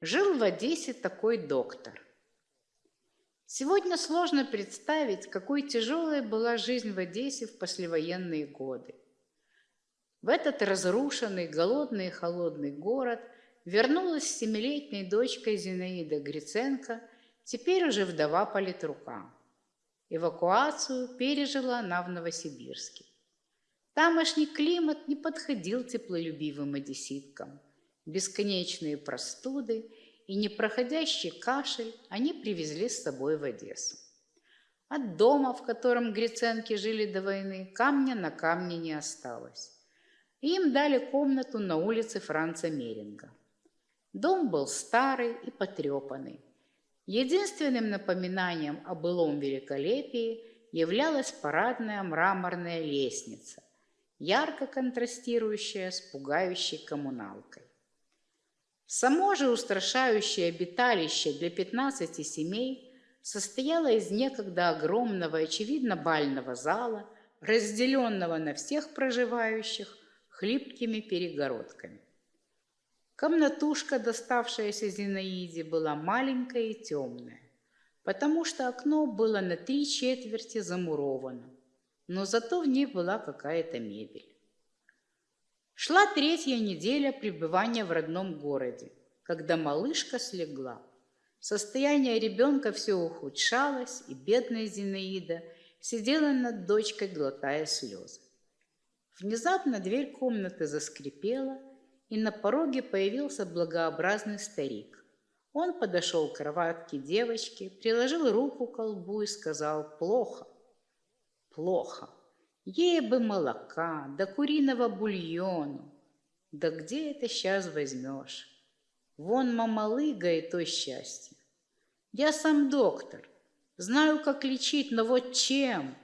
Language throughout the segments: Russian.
Жил в Одессе такой доктор. Сегодня сложно представить, какой тяжелой была жизнь в Одессе в послевоенные годы. В этот разрушенный, голодный и холодный город вернулась с семилетней дочкой Зинаида Гриценко, теперь уже вдова политрука. Эвакуацию пережила она в Новосибирске. Тамошний климат не подходил теплолюбивым одесситкам – бесконечные простуды и непроходящий кашель они привезли с собой в Одессу. От дома, в котором гриценки жили до войны, камня на камне не осталось. им дали комнату на улице Франца Меринга. Дом был старый и потрепанный. Единственным напоминанием о былом великолепии являлась парадная мраморная лестница, ярко контрастирующая с пугающей коммуналкой. Само же устрашающее обиталище для 15 семей состояло из некогда огромного, очевидно, бального зала, разделенного на всех проживающих хлипкими перегородками. Комнатушка, доставшаяся Зинаиде, была маленькая и темная, потому что окно было на три четверти замуровано, но зато в ней была какая-то мебель. Шла третья неделя пребывания в родном городе, когда малышка слегла. Состояние ребенка все ухудшалось, и бедная Зинаида сидела над дочкой, глотая слезы. Внезапно дверь комнаты заскрипела, и на пороге появился благообразный старик. Он подошел к кроватке девочки, приложил руку к колбу и сказал «Плохо, плохо». Ей бы молока, да куриного бульону. Да где это сейчас возьмешь? Вон мамалыга и то счастье. Я сам доктор, знаю, как лечить, но вот чем?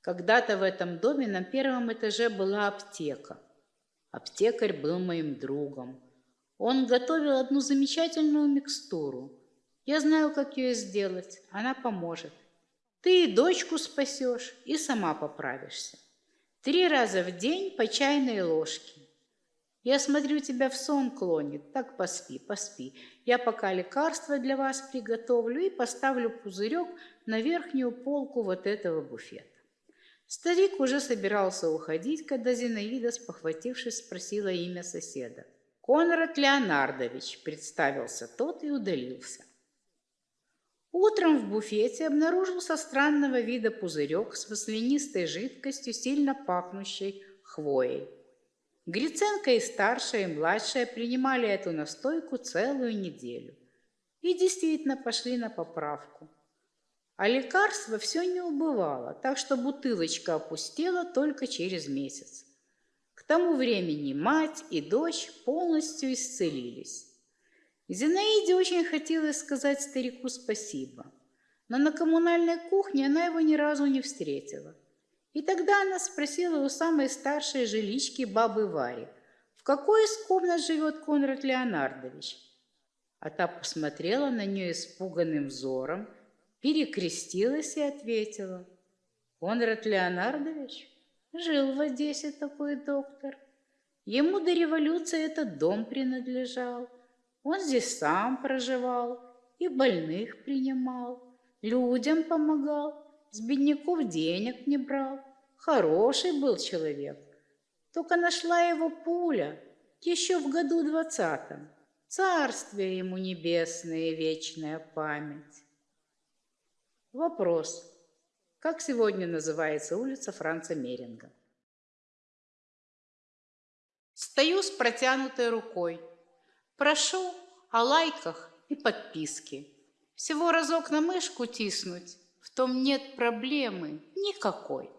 Когда-то в этом доме на первом этаже была аптека. Аптекарь был моим другом. Он готовил одну замечательную микстуру. Я знаю, как ее сделать. Она поможет. Ты и дочку спасешь, и сама поправишься. Три раза в день по чайной ложке. Я смотрю, тебя в сон клонит. Так поспи, поспи. Я пока лекарства для вас приготовлю и поставлю пузырек на верхнюю полку вот этого буфета. Старик уже собирался уходить, когда Зинаида, спохватившись, спросила имя соседа. «Конрад Леонардович», — представился тот и удалился. Утром в буфете обнаружился странного вида пузырек с маслянистой жидкостью, сильно пахнущей хвоей. Гриценко и старшая, и младшая принимали эту настойку целую неделю. И действительно пошли на поправку. А лекарство все не убывало, так что бутылочка опустела только через месяц. К тому времени мать и дочь полностью исцелились. Зинаиде очень хотелось сказать старику спасибо, но на коммунальной кухне она его ни разу не встретила. И тогда она спросила у самой старшей жилички бабы Вари, в какой из комнат живет Конрад Леонардович. А та посмотрела на нее испуганным взором, перекрестилась и ответила, «Конрад Леонардович жил в Одессе такой доктор. Ему до революции этот дом принадлежал». Он здесь сам проживал и больных принимал, людям помогал, с бедняков денег не брал. Хороший был человек. Только нашла его пуля еще в году двадцатом. Царствие ему небесное и вечная память. Вопрос. Как сегодня называется улица Франца Меринга? Стою с протянутой рукой. Прошу о лайках и подписке. Всего разок на мышку тиснуть, в том нет проблемы никакой.